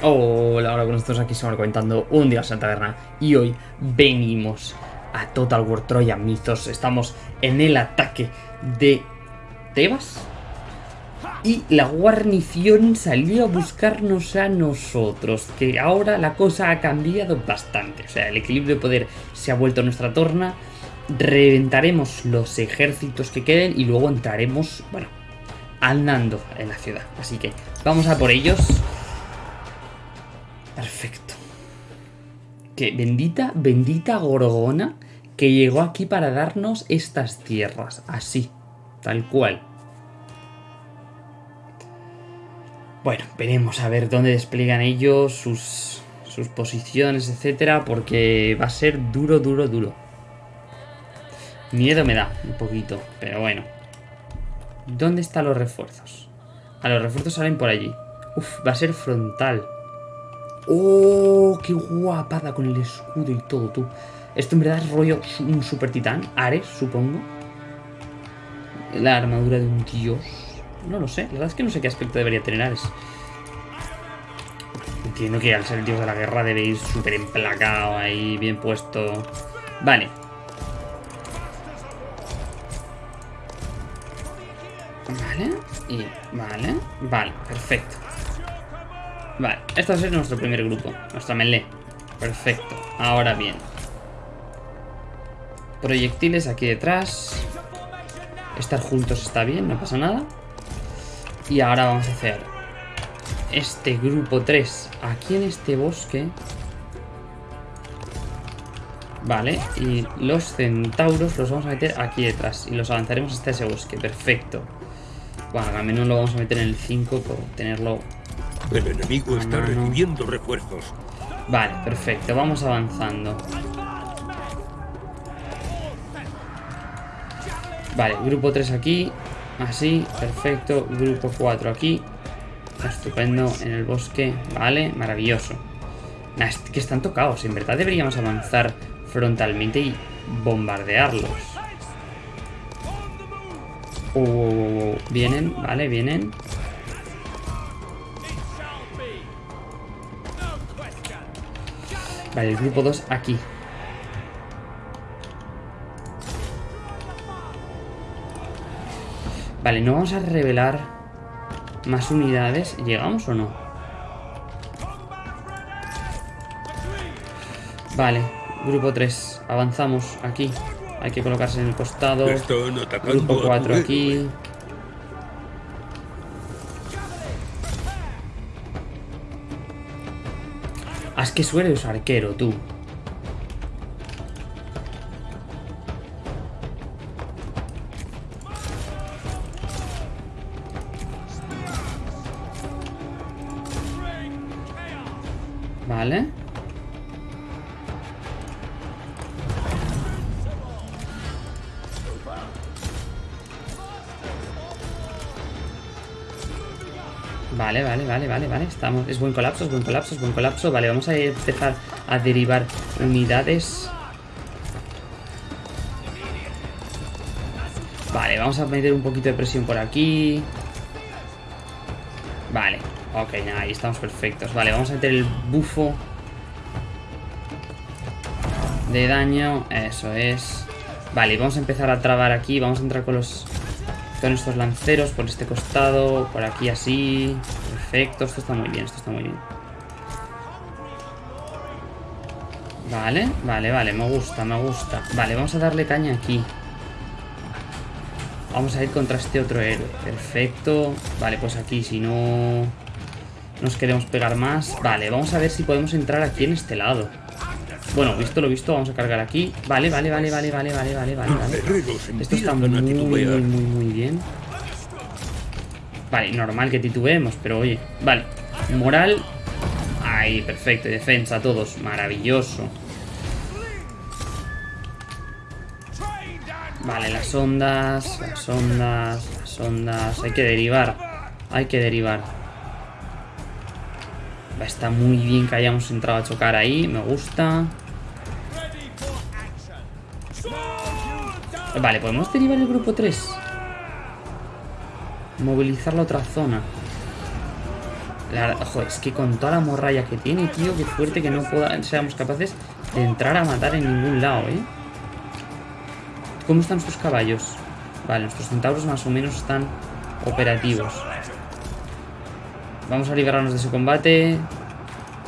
Hola, hola con nosotros aquí estamos comentando un día en taberna y hoy venimos a Total War Troya Mythos. Estamos en el ataque de Tebas y la guarnición salió a buscarnos a nosotros, que ahora la cosa ha cambiado bastante. O sea, el equilibrio de poder se ha vuelto nuestra torna, reventaremos los ejércitos que queden y luego entraremos, bueno, andando en la ciudad. Así que vamos a por ellos. Perfecto. Que bendita, bendita Gorgona que llegó aquí para darnos estas tierras. Así, tal cual. Bueno, veremos a ver dónde despliegan ellos, sus, sus posiciones, etcétera, porque va a ser duro, duro, duro. Miedo me da un poquito, pero bueno. ¿Dónde están los refuerzos? A los refuerzos salen por allí. Uf, va a ser frontal. ¡Oh! ¡Qué guapada con el escudo y todo, tú! Esto en verdad es rollo un super titán. Ares, supongo. La armadura de un dios. No lo sé. La verdad es que no sé qué aspecto debería tener Ares. Entiendo que al ser el dios de la guerra debe ir súper emplacado ahí, bien puesto. Vale. Vale. Y vale. Vale, perfecto. Vale, este ser nuestro primer grupo, nuestra melee. Perfecto, ahora bien. Proyectiles aquí detrás. Estar juntos está bien, no pasa nada. Y ahora vamos a hacer este grupo 3 aquí en este bosque. Vale, y los centauros los vamos a meter aquí detrás y los avanzaremos hasta ese bosque, perfecto. Bueno, al menos lo vamos a meter en el 5 por tenerlo el enemigo está recibiendo refuerzos. Vale, perfecto. Vamos avanzando. Vale, grupo 3 aquí. Así, perfecto. Grupo 4 aquí. Estupendo en el bosque. Vale, maravilloso. Nah, es que están tocados. En verdad deberíamos avanzar frontalmente y bombardearlos. Uh, vienen, vale, vienen. Vale, el grupo 2 aquí. Vale, no vamos a revelar más unidades. ¿Llegamos o no? Vale, grupo 3. Avanzamos aquí. Hay que colocarse en el costado. Grupo 4 aquí. Que suele usar arquero, tú. Vale. Vale, vale, vale, vale, vale. Estamos. Es buen colapso, es buen colapso, es buen colapso. Vale, vamos a empezar a derivar unidades. Vale, vamos a meter un poquito de presión por aquí. Vale, ok, ahí estamos perfectos. Vale, vamos a meter el bufo de daño. Eso es. Vale, vamos a empezar a trabar aquí. Vamos a entrar con los con estos lanceros por este costado, por aquí así. Perfecto, esto está muy bien, esto está muy bien. Vale, vale, vale, me gusta, me gusta. Vale, vamos a darle caña aquí. Vamos a ir contra este otro héroe. Perfecto. Vale, pues aquí, si no nos queremos pegar más. Vale, vamos a ver si podemos entrar aquí en este lado. Bueno, visto lo visto, vamos a cargar aquí. Vale, vale, vale, vale, vale, vale, vale, vale. Esto está muy, muy, muy, muy bien. Vale, normal que titubeemos, pero oye. Vale, moral. Ahí, perfecto. Defensa, todos. Maravilloso. Vale, las ondas, las ondas, las ondas. Hay que derivar. Hay que derivar. Está muy bien que hayamos entrado a chocar ahí. Me gusta. Vale, podemos derivar el grupo 3. Movilizar la otra zona. La ojo, es que con toda la morralla que tiene, tío, qué fuerte que no pueda, seamos capaces de entrar a matar en ningún lado, ¿eh? ¿Cómo están sus caballos? Vale, nuestros centauros más o menos están operativos. Vamos a librarnos de ese combate.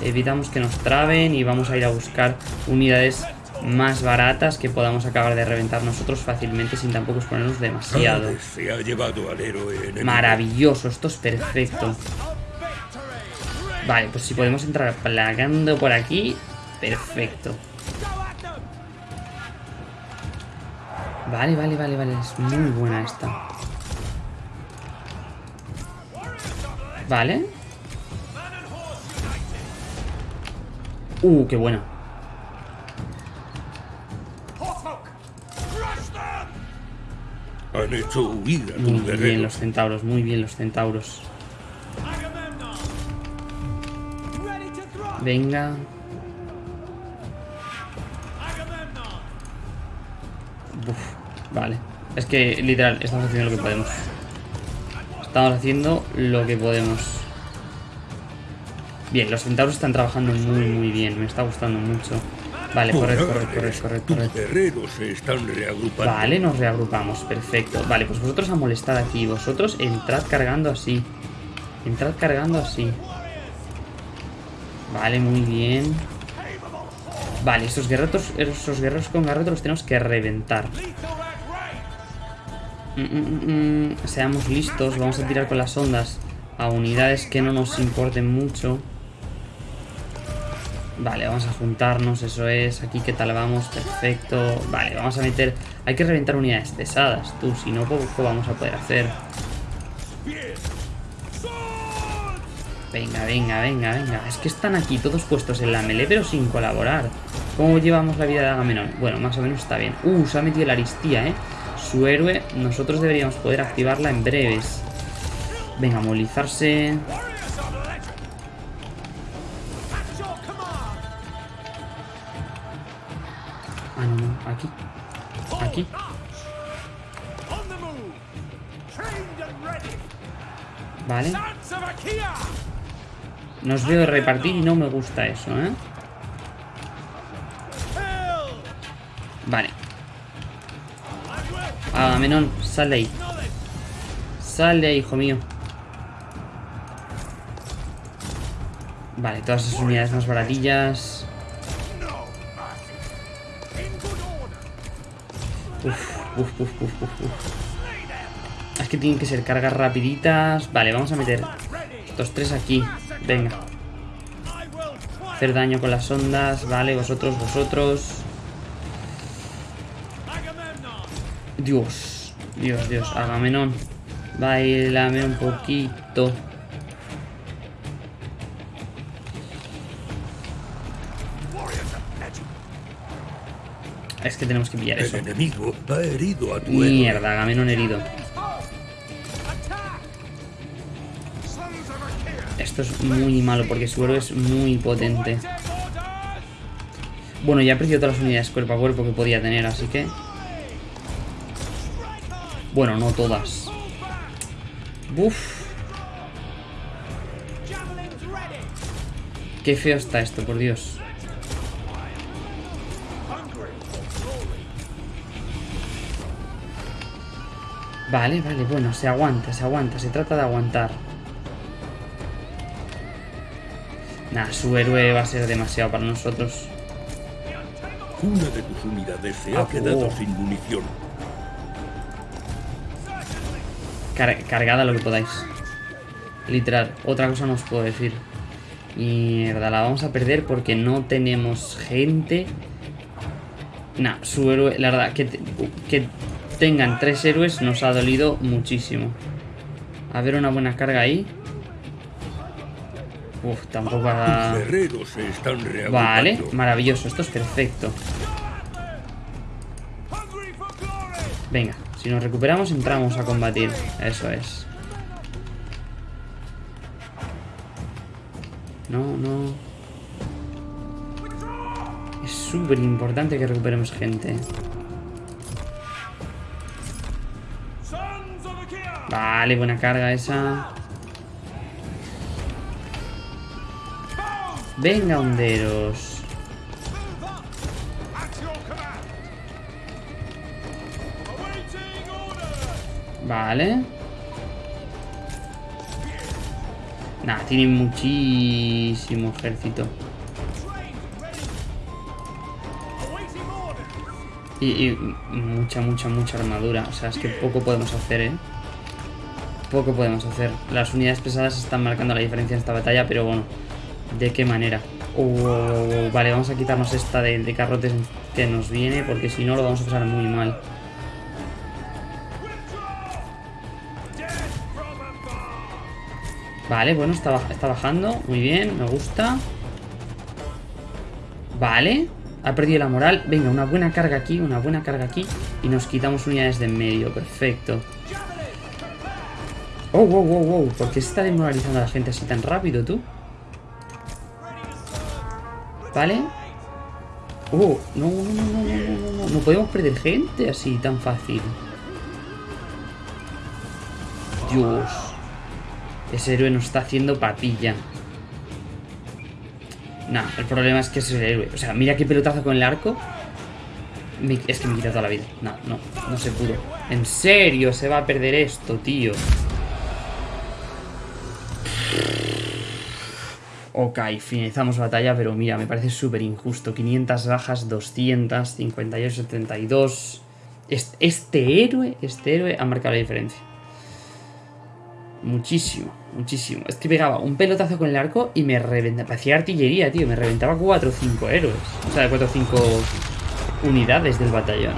Evitamos que nos traben y vamos a ir a buscar unidades más baratas que podamos acabar de reventar nosotros fácilmente sin tampoco exponernos demasiado. Maravilloso, esto es perfecto. Vale, pues si podemos entrar plagando por aquí, perfecto. Vale, vale, vale, vale, es muy buena esta. Vale. Uh, qué buena. Han hecho huir a tu Muy bien los centauros, muy bien los centauros. Venga. Uf, vale. Es que literal, estamos haciendo lo que podemos. Estamos haciendo lo que podemos. Bien, los centauros están trabajando muy muy bien. Me está gustando mucho. Vale, corred, corred, corred, corred, corred. Guerreros se están reagrupando. Vale, nos reagrupamos, perfecto. Vale, pues vosotros a molestar aquí. Vosotros entrad cargando así. Entrad cargando así. Vale, muy bien. Vale, esos guerreros, esos guerreros con garrote los tenemos que reventar. Mm, mm, mm. Seamos listos, vamos a tirar con las ondas a unidades que no nos importen mucho. Vale, vamos a juntarnos, eso es. Aquí, ¿qué tal vamos? Perfecto. Vale, vamos a meter... Hay que reventar unidades pesadas, tú. Si no, poco vamos a poder hacer. Venga, venga, venga, venga. Es que están aquí todos puestos en la melee, pero sin colaborar. ¿Cómo llevamos la vida de Agamenón? Bueno, más o menos está bien. Uh, se ha metido la aristía, ¿eh? Su héroe, nosotros deberíamos poder activarla en breves. Venga, movilizarse. Ah, no, no, aquí. Aquí. Vale. Nos veo repartir y no me gusta eso, ¿eh? Vale. Agamenón, sal de ahí. Sal ahí, hijo mío. Vale, todas esas unidades más baratillas. Uf. Es que tienen que ser cargas rapiditas. Vale, vamos a meter estos tres aquí. Venga. Hacer daño con las ondas. Vale, vosotros, vosotros. Dios. Dios, Dios. Agamenón. Bailame un poquito. Es que tenemos que pillar El eso. enemigo ha herido a tu. Mierda, Agamenón herido. Esto es muy malo porque su héroe es muy potente. Bueno, ya he perdido todas las unidades cuerpo a cuerpo que podía tener, así que... Bueno, no todas. Uf. Qué feo está esto, por Dios. Vale, vale, bueno, se aguanta, se aguanta, se trata de aguantar. Nah, su héroe va a ser demasiado para nosotros. Una de tus unidades se Ah, ha quedado oh. sin munición. Car- cargada lo que podáis. Literal, otra cosa no os puedo decir. Mierda, la vamos a perder porque no tenemos gente. Nah, su héroe, la verdad, que, te- que tengan tres héroes nos ha dolido muchísimo. A ver una buena carga ahí. Uf, tampoco ha... Vale, maravilloso, esto es perfecto. Venga, si nos recuperamos entramos a combatir. Eso es. No, no. Es súper importante que recuperemos gente. Vale, buena carga esa. Venga, honderos. Vale. Nah, tienen muchísimo ejército. Y, y mucha, mucha, mucha armadura. O sea, es que poco podemos hacer, ¿eh? Poco podemos hacer. Las unidades pesadas están marcando la diferencia en esta batalla, pero bueno, ¿de qué manera? Vale, vamos a quitarnos esta de, de carrotes que nos viene, porque si no lo vamos a pasar muy mal. Vale, bueno, está, está bajando. Muy bien, me gusta. Vale. Ha perdido la moral. Venga, una buena carga aquí, una buena carga aquí. Y nos quitamos unidades de en medio. Perfecto. Oh, wow, wow, wow. ¿Por qué se está demoralizando a la gente así tan rápido, tú? Vale. Oh, no, no, no, no, no, no, no. Podemos perder gente así tan fácil. Dios. Ese héroe nos está haciendo papilla. Nah, el problema es que es el héroe. O sea, mira qué pelotazo con el arco. Me- es que me quita toda la vida. No, no, no se pudo. En serio, se va a perder esto, tío. Ok, finalizamos batalla, pero mira, me parece súper injusto. 500 bajas, 200, 58, 72. Este, este héroe, este héroe ha marcado la diferencia. Muchísimo, muchísimo. Es que pegaba un pelotazo con el arco y me reventaba. Parecía artillería, tío. Me reventaba 4 o 5 héroes. O sea, 4 o 5 unidades del batallón.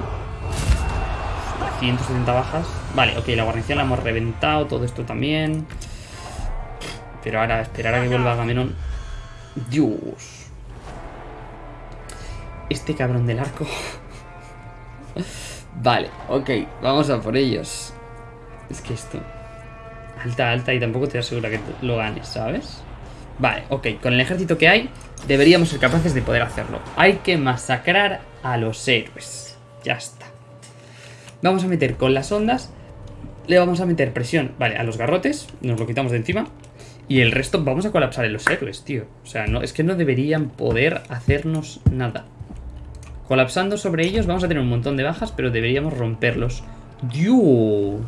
170 bajas. Vale, ok, la guarnición la hemos reventado. Todo esto también. Pero ahora esperar a que vuelva Agamenón. Dios. Este cabrón del arco. vale, ok, vamos a por ellos. Es que esto. Alta, alta y tampoco te asegura que lo ganes, ¿sabes? Vale, ok, con el ejército que hay, deberíamos ser capaces de poder hacerlo. Hay que masacrar a los héroes. Ya está. Vamos a meter con las ondas. Le vamos a meter presión, vale, a los garrotes. Nos lo quitamos de encima. Y el resto vamos a colapsar en los héroes, tío. O sea, no, es que no deberían poder hacernos nada. Colapsando sobre ellos vamos a tener un montón de bajas, pero deberíamos romperlos. ¡Dios!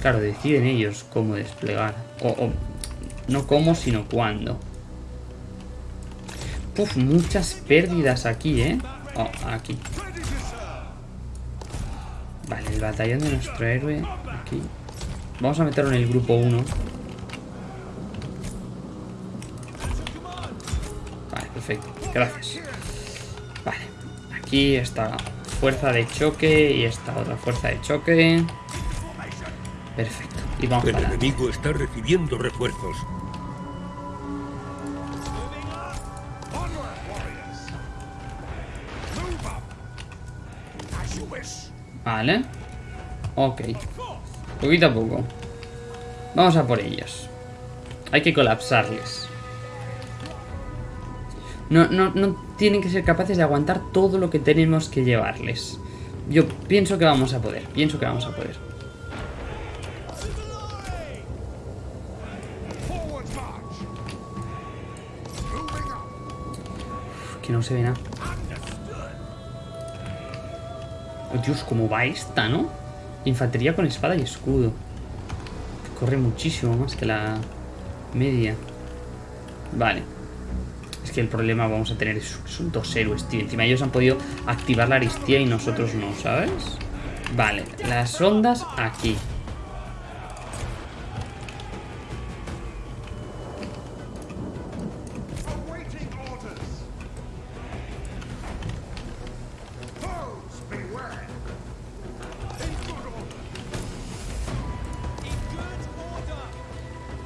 Claro, deciden ellos cómo desplegar. O, no cómo, sino cuándo. Uf, muchas pérdidas aquí, ¿eh? Oh, aquí. Vale, el batallón de nuestro héroe. Aquí. Vamos a meterlo en el grupo 1. Vale, perfecto. Gracias. Vale. Aquí está fuerza de choque y esta otra fuerza de choque. Perfecto. Y vamos El adelante. enemigo está recibiendo refuerzos. Vale. Ok. Poquito a poco. Vamos a por ellos. Hay que colapsarles. No, no, no tienen que ser capaces de aguantar todo lo que tenemos que llevarles. Yo pienso que vamos a poder. Pienso que vamos a poder. Que no se ve nada. Oh, Dios, cómo va esta, ¿no? Infantería con espada y escudo. Corre muchísimo más que la media. Vale. Que el problema vamos a tener es, son dos héroes, tío. Encima ellos han podido activar la aristía y nosotros no, ¿sabes? Vale, las ondas aquí.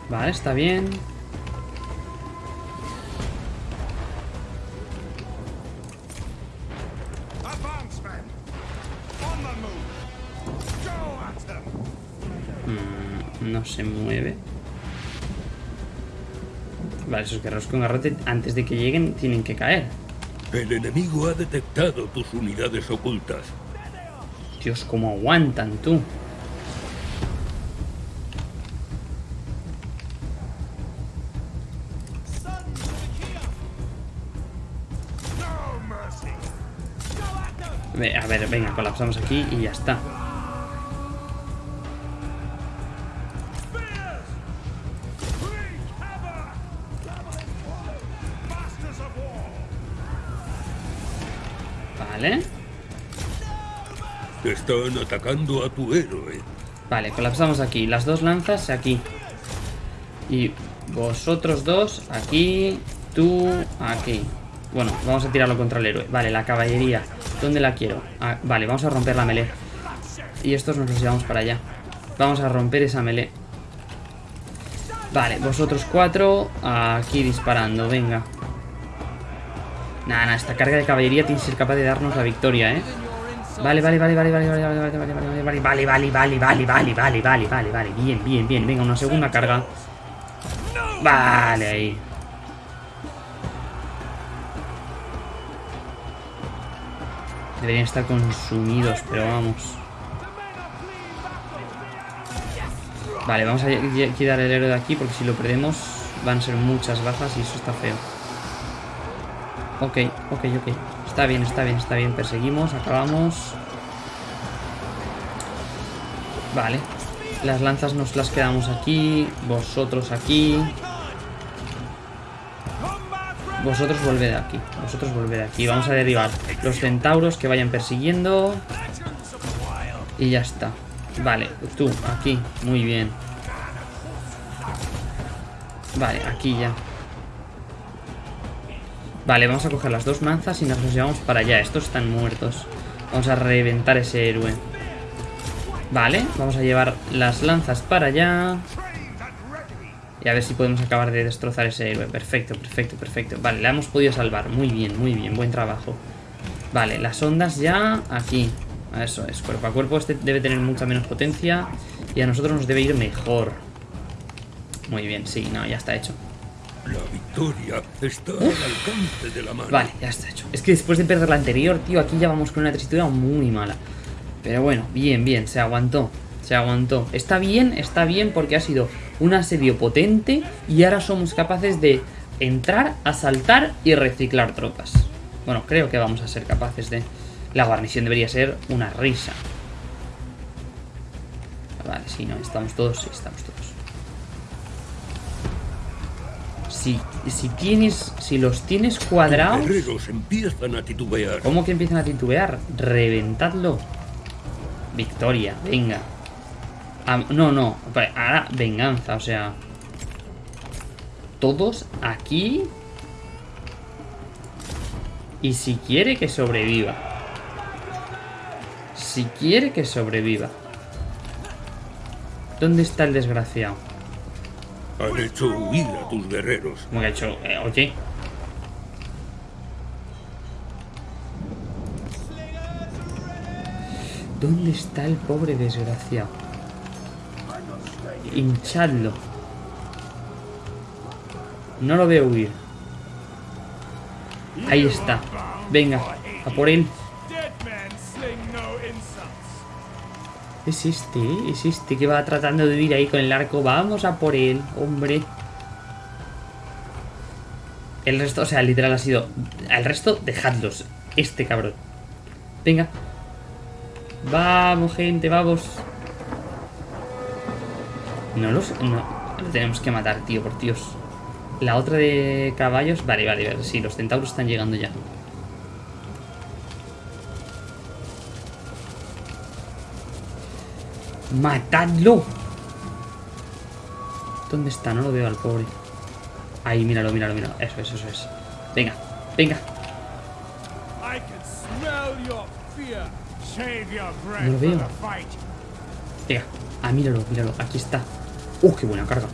Vale, está bien. Mm, no se mueve. Vale, esos guerreros con garrote, antes de que lleguen, tienen que caer. El enemigo ha detectado tus unidades ocultas. Dios, cómo aguantan, tú. A ver, venga, colapsamos aquí y ya está. Vale. Están atacando a tu héroe. Vale, colapsamos aquí. Las dos lanzas aquí. Y vosotros dos aquí. Tú aquí. Bueno, vamos a tirarlo contra el héroe. Vale, la caballería. ¿Dónde la quiero? Ah, vale, vamos a romper la melee. Y estos nos los llevamos para allá. Vamos a romper esa melee. Vale, vosotros cuatro aquí disparando, venga. Nada, nada, esta carga de caballería tiene que ser capaz de darnos la victoria, ¿eh? Vale, vale, vale, vale, vale, vale, vale, vale, vale, vale, vale, vale, vale, vale, vale, vale, vale, vale, vale, vale, bien, bien, bien, venga, una segunda carga. Vale, ahí. Deberían estar consumidos, pero vamos. Vale, vamos a quitar el héroe de aquí porque si lo perdemos van a ser muchas bajas y eso está feo. Ok, ok, ok. Está bien, está bien, está bien. Perseguimos, acabamos. Vale. Las lanzas nos las quedamos aquí. Vosotros aquí. Vosotros volved aquí. Vosotros volved aquí. Vamos a derribar los centauros que vayan persiguiendo. Y ya está. Vale, tú, aquí. Muy bien. Vale, aquí ya. Vale, vamos a coger las dos manzas y nos los llevamos para allá. Estos están muertos. Vamos a reventar ese héroe. Vale, vamos a llevar las lanzas para allá. Y a ver si podemos acabar de destrozar ese héroe. Perfecto, perfecto, perfecto. Vale, la hemos podido salvar. Muy bien, muy bien. Buen trabajo. Vale, las ondas ya aquí. Eso es. Cuerpo a cuerpo este debe tener mucha menos potencia. Y a nosotros nos debe ir mejor. Muy bien, sí, no, ya está hecho. La victoria está al alcance de la mano. Vale, ya está hecho. Es que después de perder la anterior, tío, aquí ya vamos con una tesitura muy mala. Pero bueno, bien, bien, se aguantó. Se aguantó. Está bien, está bien porque ha sido un asedio potente y ahora somos capaces de entrar, asaltar y reciclar tropas. Bueno, creo que vamos a ser capaces de... La guarnición debería ser una risa. Vale, sí, no, estamos todos, sí, estamos todos. Si, si tienes, si los tienes cuadrados... Empiezan a titubear. ¿Cómo que empiezan a titubear? Reventadlo. Victoria, venga. No, no. Ahora venganza, o sea. Todos aquí. Y si quiere que sobreviva. Si quiere que sobreviva. ¿Dónde está el desgraciado? Han hecho huir a tus guerreros. Como que ha hecho. eh, oye. ¿Dónde está el pobre desgraciado? Hinchadlo. No lo veo huir. Ahí está. Venga, a por él. Es este, es este que va tratando de huir ahí con el arco. Vamos a por él, hombre. El resto, o sea, literal ha sido... Al resto, dejadlos. Este cabrón. Venga. Vamos, gente, vamos. No los... No, lo tenemos que matar, tío, por Dios. La otra de caballos... Vale, vale, vale. Sí, los centauros están llegando ya. ¡Matadlo! ¿Dónde está? No lo veo al pobre. Ahí, míralo, míralo, míralo. Eso es, eso es. Venga, venga. No lo veo. Venga. Ah, míralo, míralo. Aquí está. ¡Uh, qué buena carga!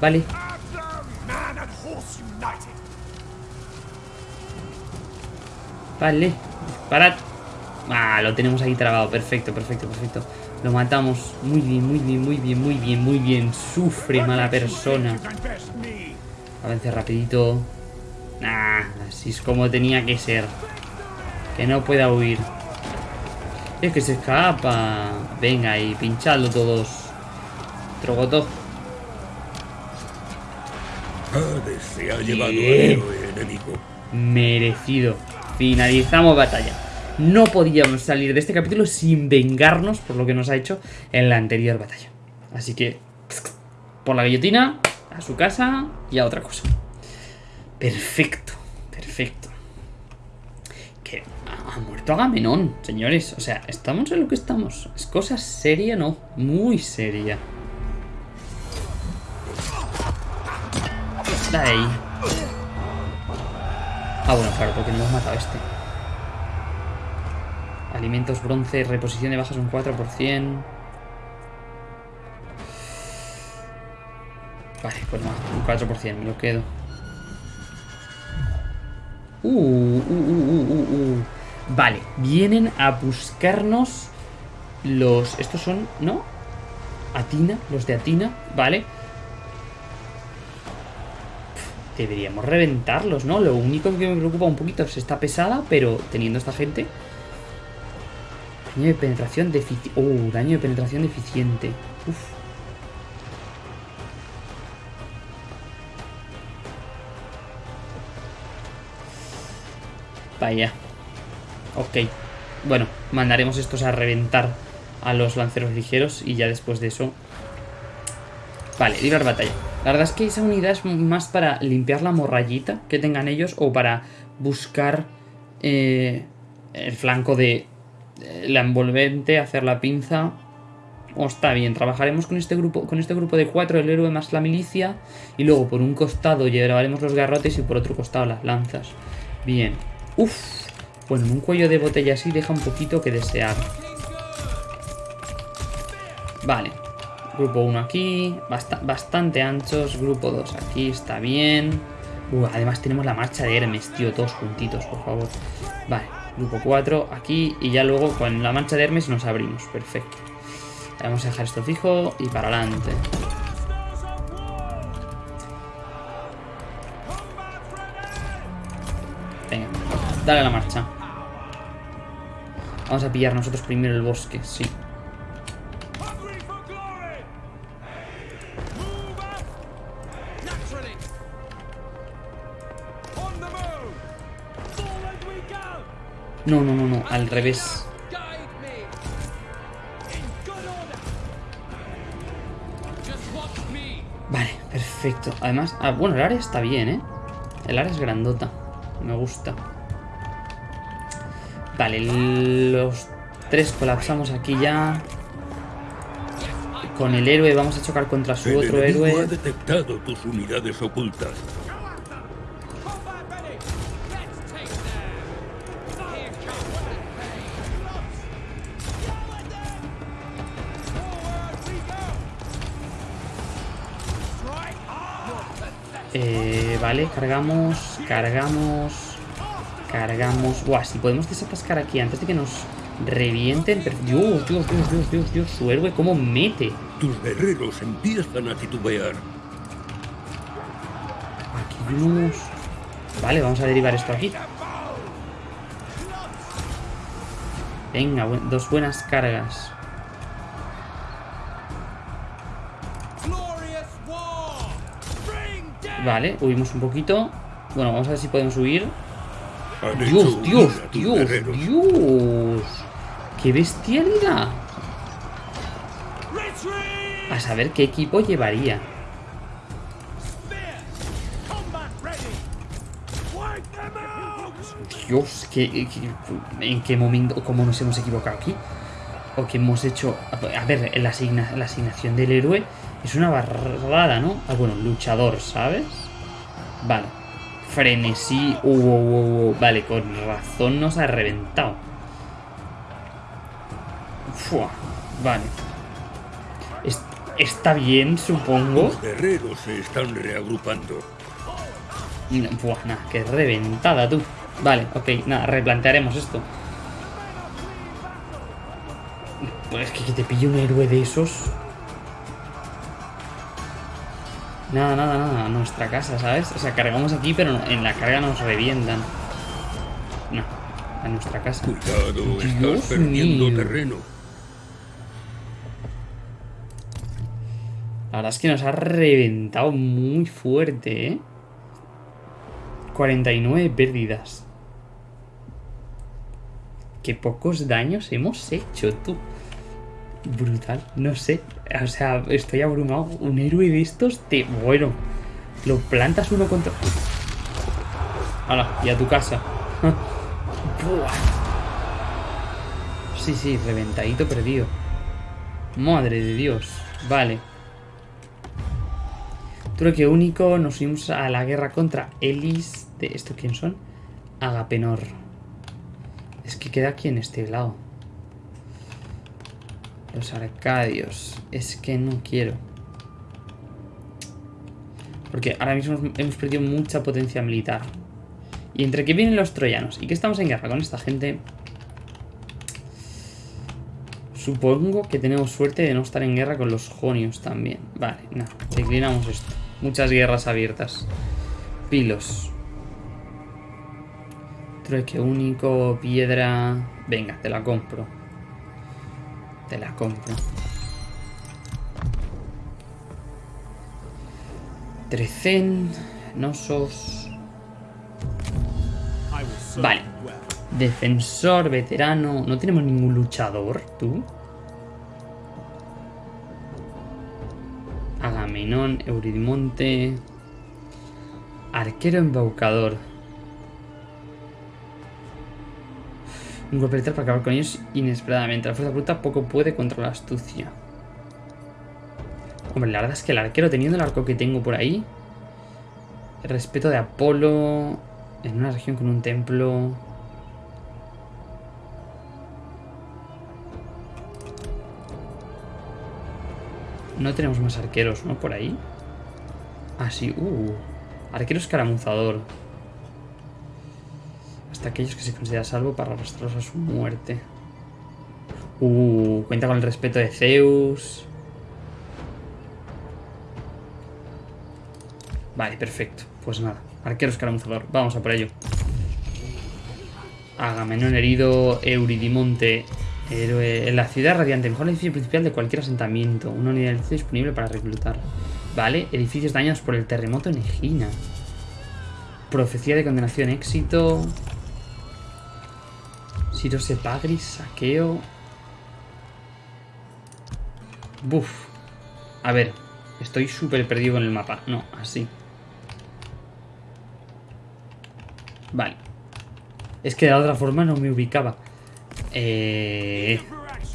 Vale. Vale. Parad. Ah, lo tenemos ahí trabado. Perfecto, perfecto, perfecto. Lo matamos. Muy bien, muy bien, muy bien, muy bien, muy bien. Sufre mala persona. Avance rapidito. Ah, así es como tenía que ser. Que no pueda huir. Es que se escapa. Venga, y pinchadlo todos. Trogoto. Se ha llevado Bien. enemigo. Merecido. Finalizamos batalla. no podíamos salir de este capítulo sin vengarnos por lo que nos ha hecho en la anterior batalla. Así que, por la guillotina, a su casa y a otra cosa. Perfecto, perfecto. Que ha muerto Agamenón, señores. O sea, estamos en lo que estamos. Es cosa seria, no, muy seria. Dale ahí. Ah, bueno, claro, porque no hemos matado a este. Alimentos bronce, reposición de bajas un 4%. Vale, pues no, un 4%, me lo quedo. Uh, uh, uh, uh, uh, uh. Vale, vienen a buscarnos los... Estos son, ¿no? Atina, los de Atina, vale. Deberíamos reventarlos, ¿no? Lo único que me preocupa un poquito es esta pesada, pero teniendo esta gente... Daño de penetración deficiente. Uh, daño de penetración deficiente. Uf. Vaya. Ok. Bueno, mandaremos estos a reventar a los lanceros ligeros y ya después de eso... Vale, librar batalla. La verdad es que esa unidad es más para limpiar la morrayita que tengan ellos o para buscar eh, el flanco de eh, la envolvente, hacer la pinza. O está bien, trabajaremos con este grupo con este grupo de cuatro, el héroe más la milicia. Y luego por un costado llevaremos los garrotes y por otro costado las lanzas. Bien. Uf. Bueno, un cuello de botella así deja un poquito que desear. Vale. Grupo 1 aquí. bastante anchos. Grupo 2 aquí. Está bien. Uh, además tenemos la marcha de Hermes, tío. Todos juntitos, por favor. Vale. Grupo 4 aquí. Y ya luego con la marcha de Hermes nos abrimos. Perfecto. Vamos a dejar esto fijo y para adelante. Venga, dale la marcha. Vamos a pillar nosotros primero el bosque, sí. No, no, no, no, al revés. Vale, perfecto. Además, ah, bueno, el área está bien, ¿eh? El área es grandota. Me gusta. Vale, los tres colapsamos aquí ya. Con el héroe vamos a chocar contra su otro héroe. ha detectado tus unidades ocultas. Eh, vale, cargamos, cargamos, cargamos. Buah, si podemos desatascar aquí antes de que nos revienten. Dios, Dios, Dios, Dios, Dios, Dios, su héroe, cómo mete. Tus guerreros empiezan a titubear. Aquí vamos. Vale, vamos a derivar esto aquí. Venga, dos buenas cargas. Vale, huimos un poquito. Bueno, vamos a ver si podemos huir. Dios, Dios, Dios, Dios. ¡Qué bestialidad! A saber qué equipo llevaría. Dios, ¿qué, en qué momento, cómo nos hemos equivocado aquí? O que hemos hecho... A ver, la, la asignación del héroe es una barrada, ¿no? Ah, bueno, luchador, ¿sabes? Vale. Frenesí. Uh, uh, uh, vale, con razón nos ha reventado. Fua. Vale. está bien, supongo. Los guerreros se están reagrupando. Buah, nada, qué reventada tú. Vale, ok, nada, replantearemos esto. Pues que, que te pille un héroe de esos. Nada, nada, nada, nuestra casa, ¿sabes? O sea, cargamos aquí, pero en la carga nos revientan. No, a nuestra casa. Cuidado, estás perdiendo terreno. La verdad es que nos ha reventado muy fuerte, ¿eh? 49 pérdidas. Qué pocos daños hemos hecho, tú. Brutal, no sé. O sea, estoy abrumado. Un héroe de estos te... Bueno, lo plantas uno contra... Hala, y a tu casa. Buah. Sí, sí, reventadito perdido. Madre de Dios. Vale. Truque único, nos unimos a la guerra contra Elis. ¿De esto quién son? Agapenor. Es que queda aquí en este lado. Los arcadios. Es que no quiero. Porque ahora mismo hemos perdido mucha potencia militar. Y entre que vienen los troyanos y que estamos en guerra con esta gente... Supongo que tenemos suerte de no estar en guerra con los jonios también. Vale, nada, declinamos esto. Muchas guerras abiertas. Pilos. Trueque único, piedra... Venga, te la compro. Te la compro. Trecen... Nosos... Vale. Defensor, veterano... No tenemos ningún luchador, ¿tú? Agamenón, Euridimonte... Arquero embaucador. Un golpe letal para acabar con ellos inesperadamente. La fuerza bruta poco puede contra la astucia. Hombre, la verdad es que el arquero, teniendo el arco que tengo por ahí... El respeto de Apolo... En una región con un templo... No tenemos más arqueros, ¿no? Por ahí. Ah, sí. Uh. Arquero escaramuzador. Hasta aquellos que se considera salvo para arrastrarlos a su muerte. Uh. Cuenta con el respeto de Zeus. Vale, perfecto. Pues nada. Arquero escaramuzador. Vamos a por ello. Agamenón herido. Euridimonte. Héroe. En la ciudad radiante. Mejor edificio principal de cualquier asentamiento. Una unidad de disponible para reclutar. Vale. Edificios dañados por el terremoto en Egina. Profecía de condenación. Éxito. Siro Sepagris. Saqueo. Buf. A ver. Estoy súper perdido con el mapa. No, así. Vale. Es que de otra forma no me ubicaba. Eh,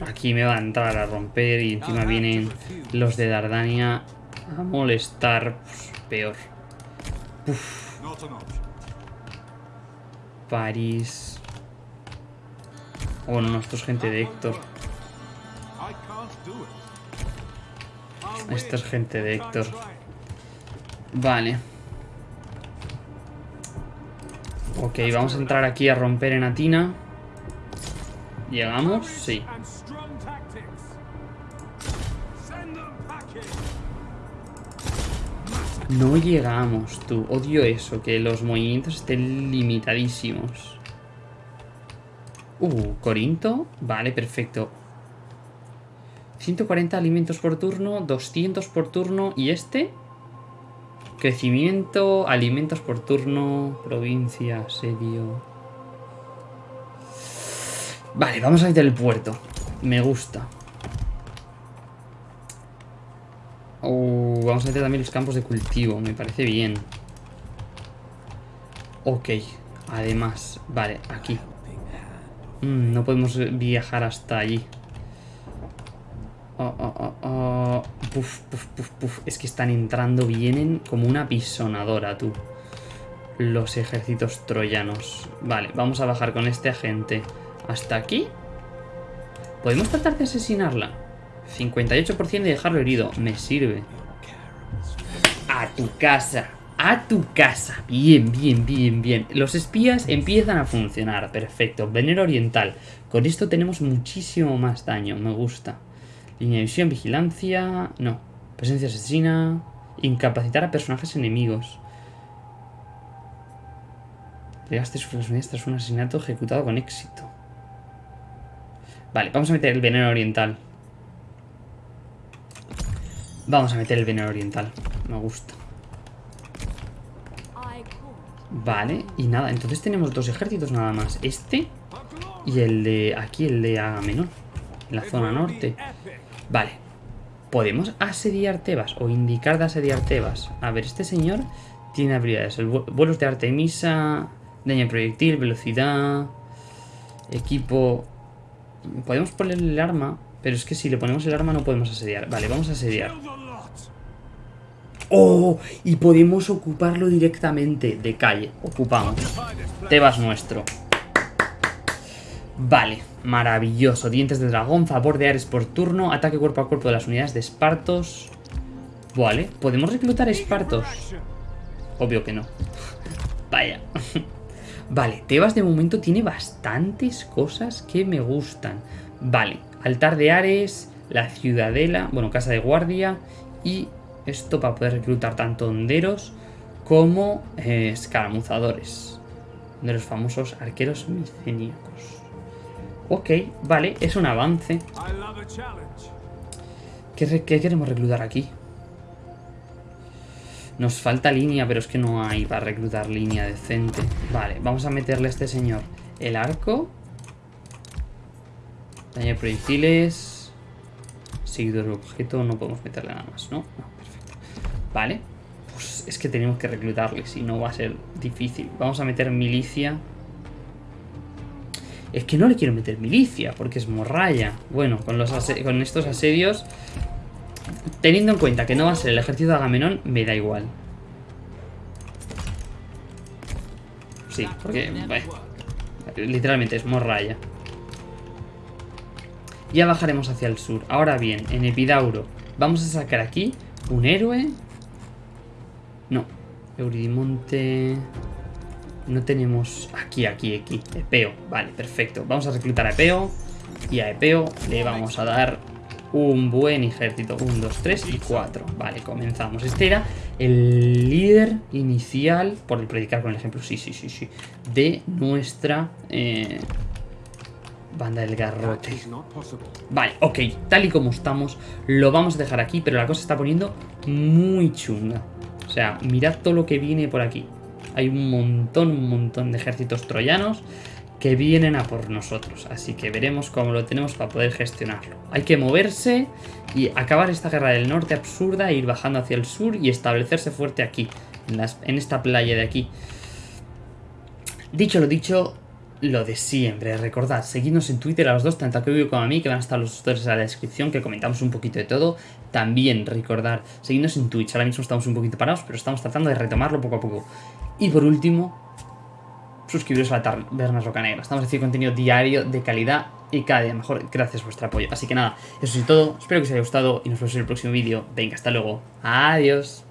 aquí me va a entrar a romper y encima vienen los de Dardania a molestar. Pues, peor. Uf. París. Oh, no, esto es gente de Héctor. Esto es gente de Héctor. Vale. Ok, vamos a entrar aquí a romper en Atina. ¿Llegamos? Sí. No llegamos, tú. Odio eso, que los movimientos estén limitadísimos. Uh, Corinto. Vale, perfecto. 140 alimentos por turno, 200 por turno. ¿Y este? Crecimiento, alimentos por turno, provincia, asedio. Vale, vamos a meter el puerto. Me gusta. Oh, vamos a meter también los campos de cultivo, me parece bien. Ok, además, vale, aquí. Mm, no podemos viajar hasta allí. Oh, oh, oh. Puf, puf, puf, puf. Es que están entrando, vienen como una pisonadora, tú. Los ejércitos troyanos. Vale, vamos a bajar con este agente hasta aquí. ¿Podemos tratar de asesinarla? 58% de dejarlo herido. Me sirve. A tu casa. A tu casa. Bien, bien, bien, bien. Los espías empiezan a funcionar. Perfecto. Veneno oriental. Con esto tenemos muchísimo más daño. Me gusta. Línea de visión, vigilancia... No. Presencia asesina... Incapacitar a personajes enemigos. Llegaste sus unidades tras un asesinato ejecutado con éxito. Vale, vamos a meter el veneno oriental. Vamos a meter el veneno oriental. Me gusta. Vale, y nada, entonces tenemos dos ejércitos nada más. Este Y el de aquí, el de Agamenón. En la zona norte. Vale. ¿Podemos asediar Tebas? O indicar de asediar Tebas. A ver, este señor tiene habilidades. El vuelos de Artemisa, daño proyectil, velocidad, equipo... Podemos ponerle el arma, pero es que si le ponemos el arma no podemos asediar. Vale, vamos a asediar. ¡Oh! Y podemos ocuparlo directamente de calle. Ocupamos. Tebas nuestro. Vale, maravilloso. Dientes de dragón, favor de Ares por turno, ataque cuerpo a cuerpo de las unidades de Espartos. Vale, ¿podemos reclutar Espartos? Obvio que no. Vaya. Vale, Tebas de momento tiene bastantes cosas que me gustan. Vale, altar de Ares, la ciudadela, bueno, casa de guardia y esto para poder reclutar tanto honderos como eh, escaramuzadores. De los famosos arqueros miceníacos. Ok, vale, es un avance. ¿Qué, ¿Qué, queremos reclutar aquí? Nos falta línea, pero es que no hay para reclutar línea decente. Vale, vamos a meterle a este señor el arco. Daño de proyectiles. Seguidor objeto, no podemos meterle nada más, ¿no? No, Vale. Pues es que tenemos que reclutarle, si no va a ser difícil. Vamos a meter milicia. Es que no le quiero meter milicia, porque es morralla. Bueno, con, los con estos asedios... Teniendo en cuenta que no va a ser el ejército de Agamenón, me da igual. Sí, porque... literalmente es morralla. Ya bajaremos hacia el sur. Ahora bien, en Epidauro vamos a sacar aquí un héroe no. Euridimonte... No tenemos... Aquí, aquí, aquí. Epeo. Vale, perfecto. Vamos a reclutar a Epeo. Y a Epeo le vamos a dar un buen ejército. 1, 2, 3 y 4. Vale, comenzamos. Este era el líder inicial, por el predicar con el ejemplo, sí, sí, sí, sí, de nuestra eh, banda del garrote. Vale, ok, tal y como estamos, lo vamos a dejar aquí, pero la cosa se está poniendo muy chunga. O sea, mirad todo lo que viene por aquí. Hay un montón, un montón de ejércitos troyanos que vienen a por nosotros. Así que veremos cómo lo tenemos para poder gestionarlo. Hay que moverse y acabar esta guerra del norte absurda, e ir bajando hacia el sur y establecerse fuerte aquí, en, en esta playa de aquí. Dicho lo dicho, lo de siempre, recordad, seguidnos en Twitter a los dos, tanto a Kevin como a mí, que van a estar los tutores en la descripción, que comentamos un poquito de todo. También recordad, seguidnos en Twitch, ahora mismo estamos un poquito parados, pero estamos tratando de retomarlo poco a poco. Y por último, suscribiros a la Taberna Roca Negra. Estamos haciendo contenido diario de calidad y cada día mejor gracias a vuestro apoyo. Así que nada, eso es todo, espero que os haya gustado y nos vemos en el próximo vídeo. Venga, hasta luego. Adiós.